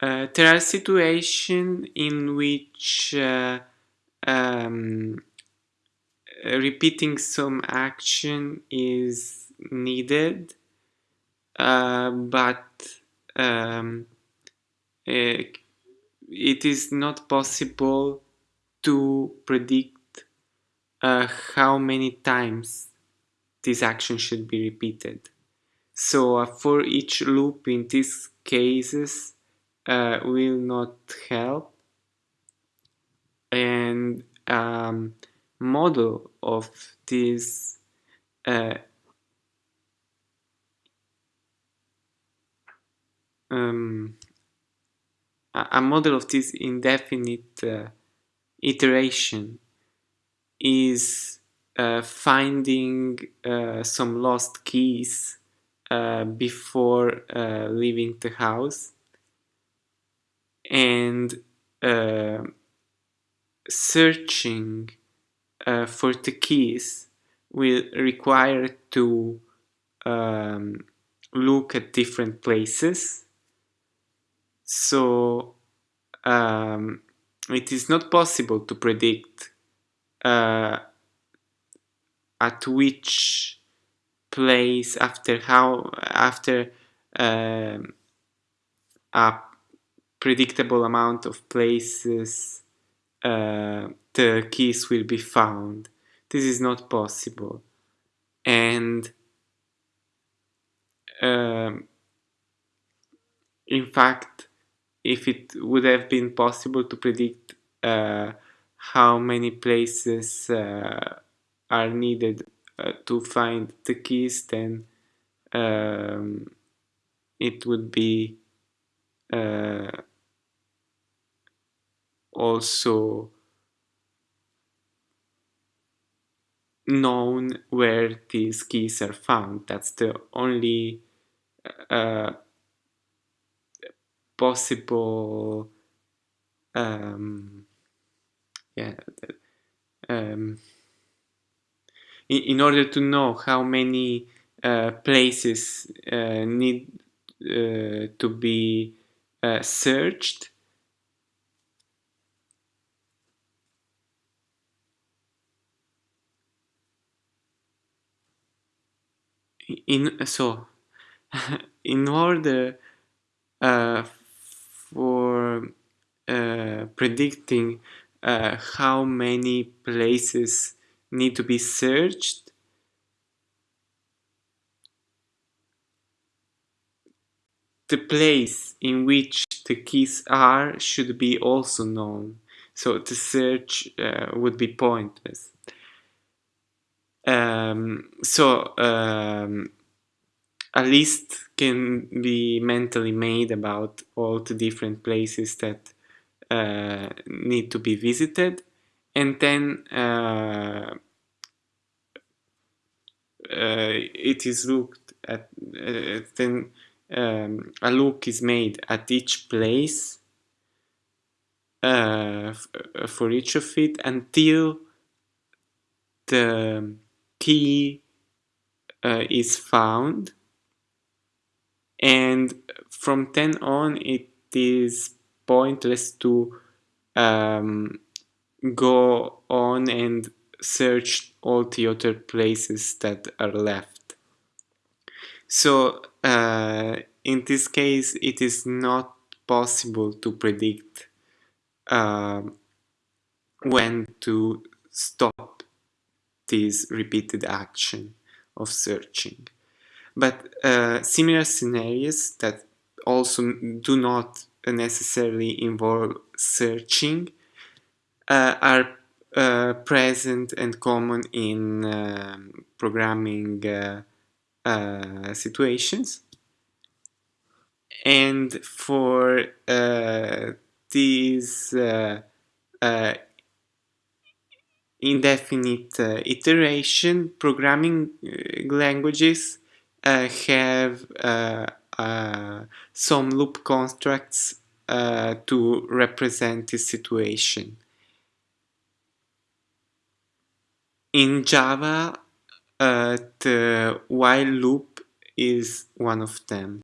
Uh, there are situations in which uh, um, repeating some action is needed, uh, but um, uh, it is not possible to predict uh, how many times this action should be repeated. So uh, for each loop in these cases, uh, will not help. And um, model of this uh, um, a model of this indefinite uh, iteration is uh, finding uh, some lost keys uh, before uh, leaving the house and uh, searching uh, for the keys will require to um, look at different places. So um, it is not possible to predict uh, at which place after how after um, a predictable amount of places uh, the keys will be found. This is not possible. And um, in fact, if it would have been possible to predict uh, how many places uh, are needed uh, to find the keys, then um, it would be uh, also known where these keys are found. That's the only uh, possible um, yeah um, in, in, order to know how many uh, places uh, need uh, to be uh, searched in so in order uh, for uh, predicting uh, how many places need to be searched the place in which the keys are should be also known. So the search uh, would be pointless um, so um, a list can be mentally made about all the different places that uh, need to be visited. And then uh, uh, it is looked at uh, then um, a look is made at each place uh, for each of it until the key uh, is found and from then on it is pointless to um, go on and search all the other places that are left. So uh, in this case it is not possible to predict uh, when to stop this repeated action of searching. But uh, similar scenarios that also do not necessarily involve searching uh, are uh, present and common in um, programming uh, uh, situations. And for uh, these indefinite iteration, programming languages uh, have uh, uh, some loop constructs to represent this situation. In Java, the while loop is one of them.